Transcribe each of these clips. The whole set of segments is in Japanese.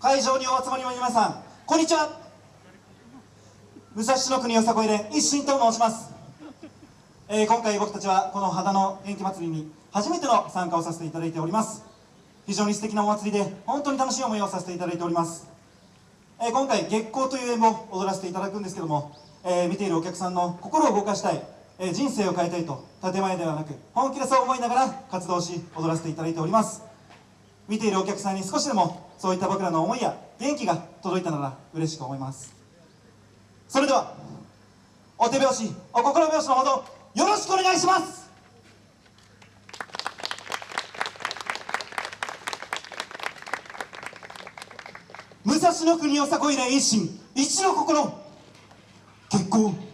会場にお集まりの皆さんこんにちは。武蔵野国よさこい連一心と申します、えー今回僕たちはこの秦の元気祭りに初めての参加をさせていただいております。非常に素敵なお祭りで本当に楽しい思いをさせていただいております、えー今回月光という演を踊らせていただくんですけども、えー見ているお客さんの心を動かしたい、えー人生を変えたいと建前ではなく本気でそう思いながら活動し踊らせていただいております。見ているお客さんに少しでもそういった僕らの思いや元気が届いたなら嬉しく思います。それではお手拍子お心拍子のほどよろしくお願いします。武蔵国よさこい連一心一の心結婚。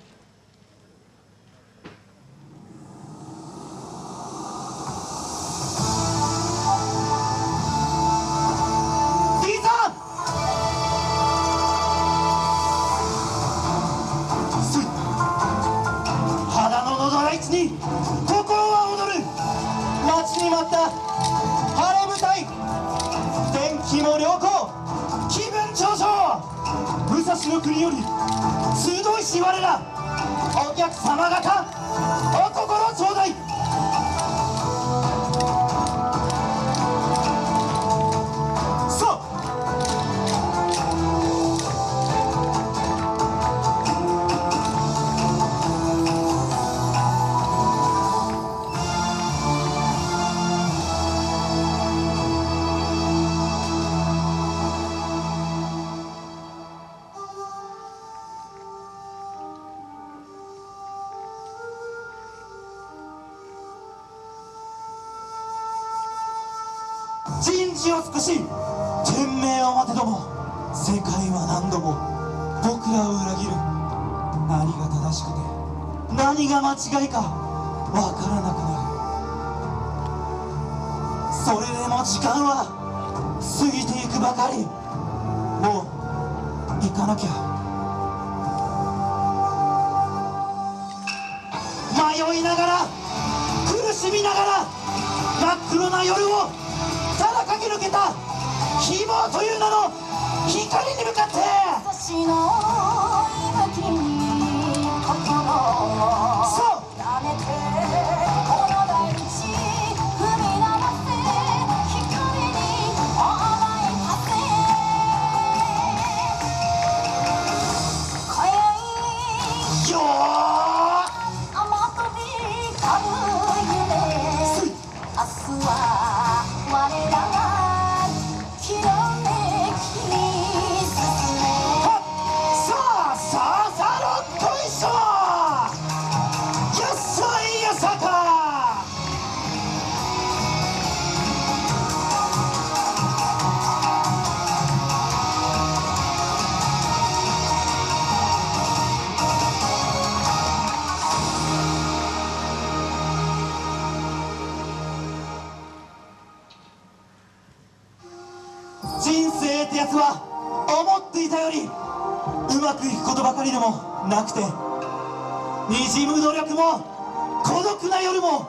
った晴れ舞台天気も良好気分上昇武蔵の国より集いし我らお客様方お越人事を尽くし天命を待てども世界は何度も僕らを裏切る何が正しくて何が間違いかわからなくなるそれでも時間は過ぎていくばかりもう行かなきゃ迷いながら苦しみながら真っ黒な夜をただ駆け抜けた希望という名の光に向かって。私の息吹に。心を明日は我らが人生ってやつは思っていたよりうまくいくことばかりでもなくてにじむ努力も孤独な夜も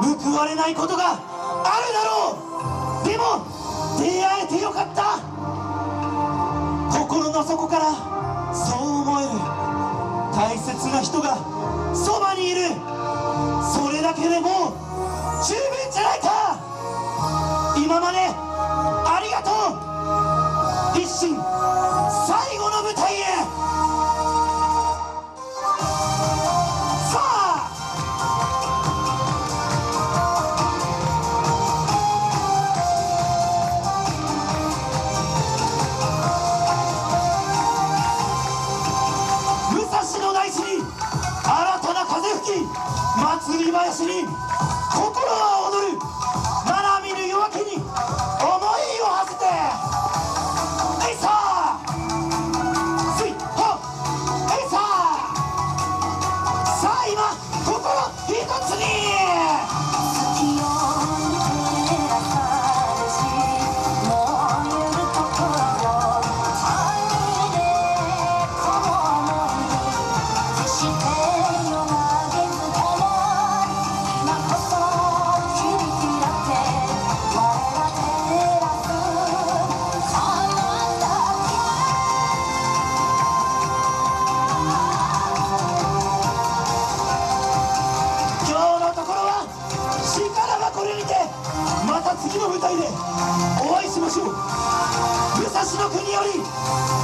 報われないことがあるだろう。でも出会えてよかった。心の底からそう思える。大切な人がそばにいる。それだけでもう十分じゃないか。今まで一心最後の舞台へ。さあ。武蔵の大地に新たな風吹き祭り林に心私の国より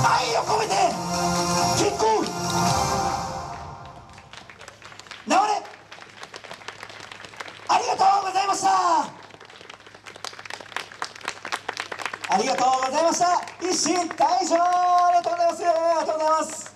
愛を込めて結婚流れありがとうございました。ありがとうございました。一心大将ありがとうございます。ありがとうございます。